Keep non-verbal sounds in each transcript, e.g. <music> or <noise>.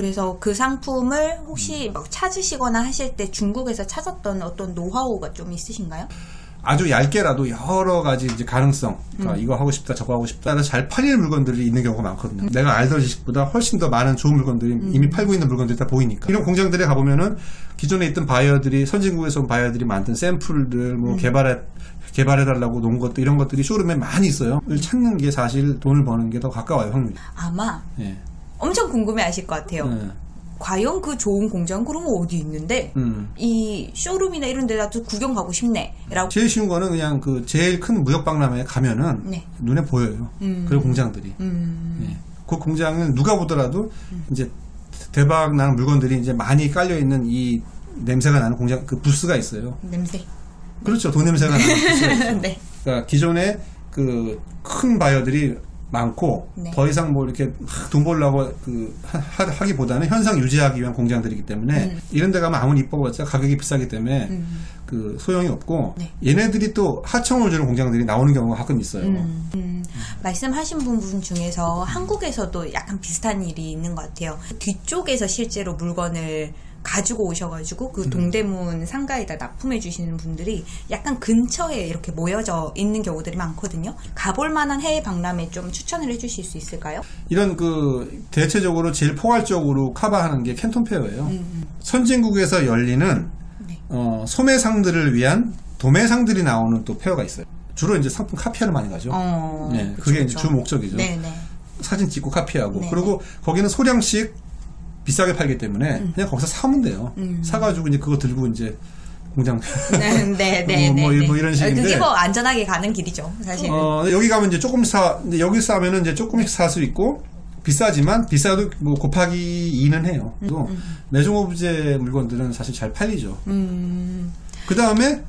그래서 그 상품을 혹시 막 찾으시거나 하실 때 중국에서 찾았던 어떤 노하우가 좀 있으신가요? 아주 얇게라도 여러 가지 이제 가능성, 그러니까 음. 이거 하고 싶다, 저거 하고 싶다, 해서 잘 팔릴 물건들이 있는 경우가 많거든요. 내가 알던 지식보다 훨씬 더 많은 좋은 물건들이 음. 이미 팔고 있는 물건들이 다 보이니까. 이런 공장들에 가보면은 기존에 있던 바이어들이, 선진국에서 온 바이어들이 만든 샘플들, 음. 뭐 개발해, 개발해달라고 놓은 것들, 이런 것들이 쇼룸에 많이 있어요. 이걸 찾는 게 사실 돈을 버는 게 더 가까워요, 확률이. 아마 예. 엄청 궁금해 하실 것 같아요. 예. 과연 그 좋은 공장 그러면 어디 있는데 음. 이 쇼룸이나 이런 데라도 구경 가고 싶네 라고 제일 쉬운 거는 그냥 그 제일 큰 무역박람회에 가면은 네. 눈에 보여요. 음. 그런 공장들이. 음, 예. 그 공장은 누가 보더라도 이제 대박 나는 물건들이 이제 많이 깔려 있는 이 냄새가 나는 공장 그 부스가 있어요. 냄새 그렇죠. 돈 냄새가 나는 <laughs> 부스가 있어요. 네. 그러니까 기존에 그 큰 바이어들이 많고 네. 더 이상 뭐 이렇게 막돈 벌려고 그 하, 기보다는 현상 유지하기 위한 공장들이기 때문에 음. 이런 데 가면 아무리 이뻐봤자 가격이 비싸기 때문에 음. 그 소용이 없고 네. 얘네들이 또 하청을 주는 공장들이 나오는 경우가 가끔 있어요. 음, 음. 말씀하신 부분 중에서 한국에서도 약간 비슷한 일이 있는 것 같아요. 뒤쪽에서 실제로 물건을 가지고 오셔가지고 그 동대문 상가에다 납품해 주시는 분들이 약간 근처에 이렇게 모여져 있는 경우들이 많거든요. 가볼 만한 해외 박람회 좀 추천을 해주실 수 있을까요? 이런 그 대체적으로 제일 포괄적으로 커버하는 게 캔톤 페어예요. 음, 선진국에서 열리는 네. 어, 소매상들을 위한 도매상들이 나오는 또 페어가 있어요. 주로 이제 상품 카피하러 많이 가죠. 어, 네, 그쵸, 그게 이제. 주 목적이죠. 네네. 사진 찍고 카피하고 네, 그리고 거기는 소량씩 비싸게 팔기 때문에 그냥 거기서 사면 돼요. 음. 사가지고 이제 그거 들고 이제 공장 네, 네, 네. <laughs> 뭐, 뭐, 네, 뭐 네. 이런 식인데. 그게 뭐 안전하게 가는 길이죠, 사실. 어, 여기 가면 이제 조금 사, 근데 여기 사면은 이제 조금씩 살 수 있고, 비싸지만, 비싸도 뭐 곱하기 2는 해요. 또 매종 오브제 물건들은 사실 잘 팔리죠. 음, 그 다음에,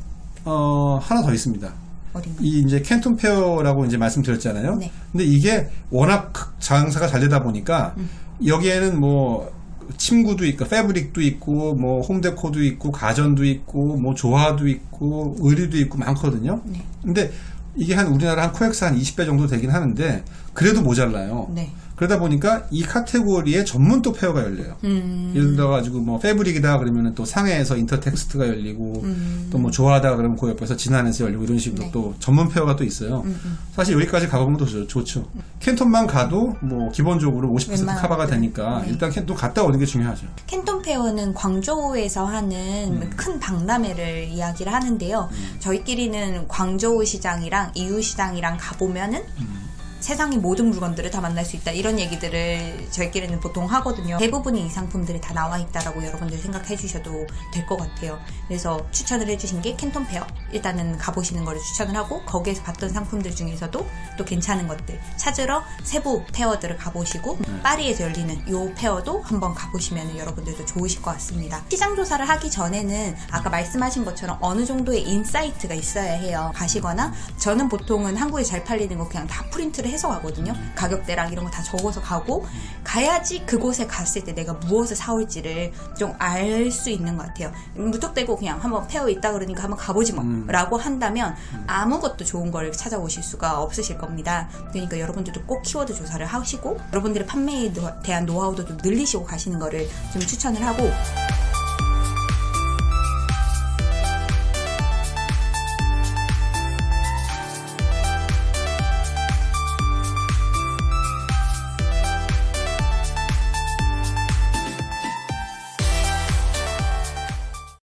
어, 하나 더 있습니다. 어딘가. 이 이제 캔톤 페어라고 이제 말씀드렸잖아요. 네. 근데 이게 워낙 장사가 잘 되다 보니까, 음. 여기에는 뭐, 침구도 있고, fabric도 있고, 뭐, home deco도 있고, 가전도 있고, 뭐, 조화도 있고, 의류도 있고, 많거든요. 네. 근데 이게 한 우리나라 한 코엑스 한 20배 정도 되긴 하는데 그래도 모자라요. 네. 그러다 보니까 이 카테고리에 전문 또 fair가 열려요. 음, 예를 들어 가지고 뭐 fabric이다 그러면은 또 상해에서 인터텍스트가 열리고 음. 또뭐 조화다 그러면 그 옆에서 진안에서 열리고 이런 식으로 네. 또 전문 fair가 또 있어요. 음, 음. 사실 여기까지 가보면 더 좋- 좋죠. Canton만 가도 뭐 기본적으로 50% 웬만한 커버가 것들은. 되니까 네. 일단 Canton 갔다 오는 게 중요하죠. Canton Fair는 광저우에서 하는 음. 큰 박람회를 이야기를 하는데요. 저희끼리는 광저우 시장이랑 이우 시장이랑 가보면은 음. 세상의 모든 물건들을 다 만날 수 있다 이런 얘기들을 저희끼리는 보통 하거든요. 대부분의 이 상품들이 다 나와 있다라고 여러분들 생각해 주셔도 될 것 같아요. 그래서 추천을 해주신 게 Canton Fair. 일단은 가보시는 거를 추천을 하고 거기에서 봤던 상품들 중에서도 또 괜찮은 것들 찾으러 세부 fair들을 가보시고 파리에서 열리는 요 fair도 한번 가보시면 여러분들도 좋으실 것 같습니다. 시장 조사를 하기 전에는 아까 말씀하신 것처럼 어느 정도의 insight가 있어야 해요. 가시거나 저는 보통은 한국에 잘 팔리는 거 그냥 다 프린트를 해서 가거든요. 가격대랑 이런 거 다 적어서 가고 가야지 그곳에 갔을 때 내가 무엇을 사올지를 좀 알 수 있는 것 같아요. 무턱대고 그냥 한번 fair 있다 그러니까 한번 가보지 뭐 음. 라고 한다면 아무것도 좋은 걸 찾아오실 수가 없으실 겁니다. 그러니까 여러분들도 꼭 키워드 조사를 하시고 여러분들의 판매에 노- 대한 노하우도 좀 늘리시고 가시는 거를 좀 추천을 하고